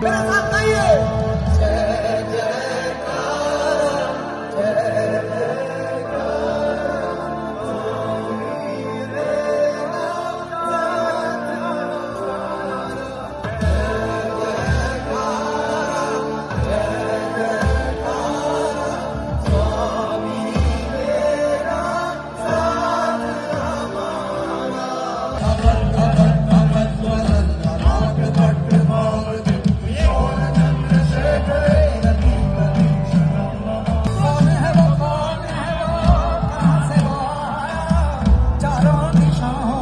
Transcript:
Bye. chance.